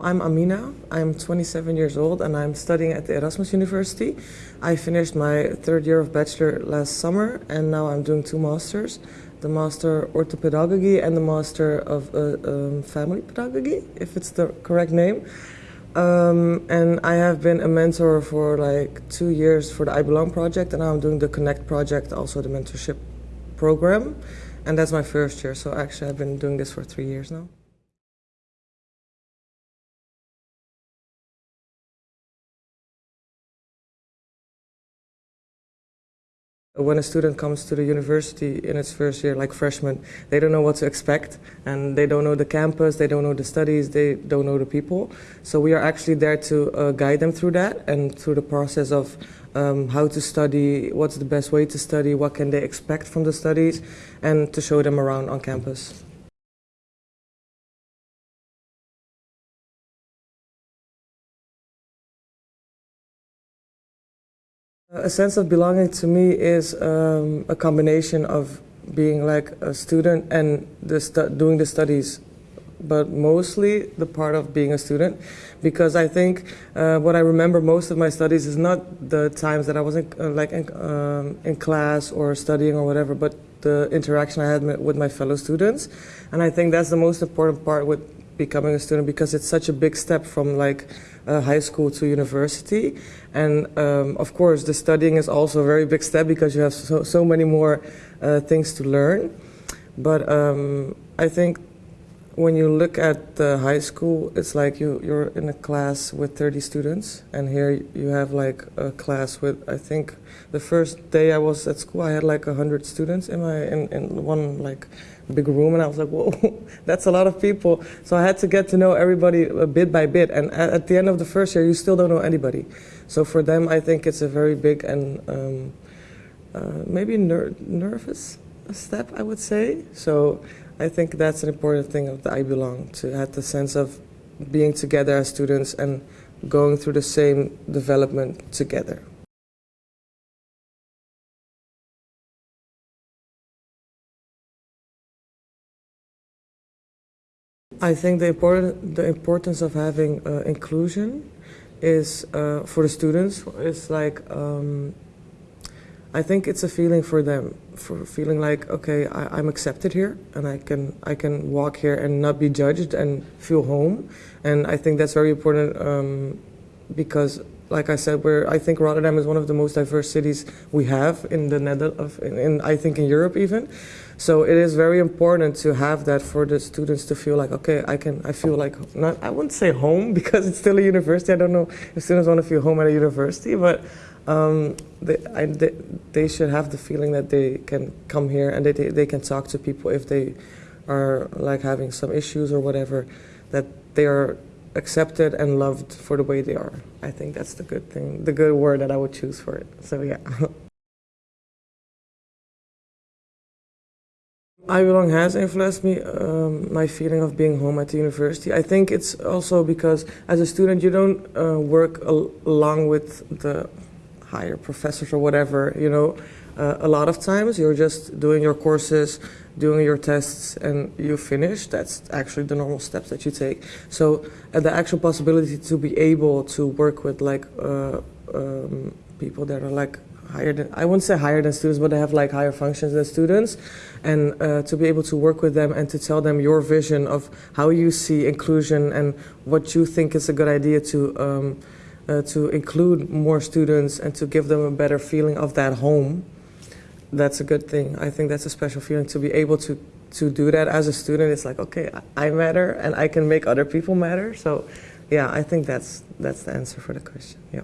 I'm Amina. I'm 27 years old and I'm studying at the Erasmus University. I finished my third year of bachelor last summer and now I'm doing two masters the Master Orthopedagogy and the Master of uh, um, Family Pedagogy, if it's the correct name. Um, and I have been a mentor for like two years for the I Belong project, and now I'm doing the Connect project, also the mentorship program. And that's my first year, so actually I've been doing this for three years now. When a student comes to the university in its first year, like freshman, they don't know what to expect and they don't know the campus, they don't know the studies, they don't know the people. So we are actually there to uh, guide them through that and through the process of um, how to study, what's the best way to study, what can they expect from the studies, and to show them around on campus. A sense of belonging to me is um, a combination of being like a student and the doing the studies, but mostly the part of being a student, because I think uh, what I remember most of my studies is not the times that I was in, uh, like in, um, in class or studying or whatever, but the interaction I had with my fellow students, and I think that's the most important part with becoming a student because it's such a big step from like uh, high school to university. And um, of course, the studying is also a very big step because you have so, so many more uh, things to learn. But um, I think when you look at the high school, it's like you, you're in a class with 30 students, and here you have like a class with, I think, the first day I was at school, I had like 100 students in, my, in, in one like big room, and I was like, whoa, that's a lot of people. So I had to get to know everybody bit by bit, and at, at the end of the first year, you still don't know anybody. So for them, I think it's a very big and um, uh, maybe ner nervous step, I would say. So I think that's an important thing of the I Belong, to have the sense of being together as students and going through the same development together. I think the, important, the importance of having uh, inclusion is uh, for the students is like um, I think it's a feeling for them, for feeling like, okay, I, am accepted here, and I can I can walk here and not be judged and feel home, and I think that's very important um, because, like I said, where I think Rotterdam is one of the most diverse cities we have in the Netherlands, in, in I think in Europe even. So it is very important to have that for the students to feel like, okay, I can, I feel like, not, I wouldn't say home because it's still a university. I don't know if students want to feel home at a university, but um, they, I, they, they, should have the feeling that they can come here and they, they can talk to people if they are like having some issues or whatever, that they are accepted and loved for the way they are. I think that's the good thing, the good word that I would choose for it. So yeah. I Belong has influenced me, um, my feeling of being home at the university. I think it's also because as a student you don't uh, work al along with the higher professors or whatever, you know. Uh, a lot of times you're just doing your courses, doing your tests, and you finish. That's actually the normal steps that you take. So the actual possibility to be able to work with like uh, um, people that are like higher than, I wouldn't say higher than students, but they have like higher functions than students, and uh, to be able to work with them and to tell them your vision of how you see inclusion and what you think is a good idea to um, uh, to include more students and to give them a better feeling of that home, that's a good thing. I think that's a special feeling to be able to to do that as a student. It's like okay, I matter and I can make other people matter. So, yeah, I think that's that's the answer for the question. Yeah.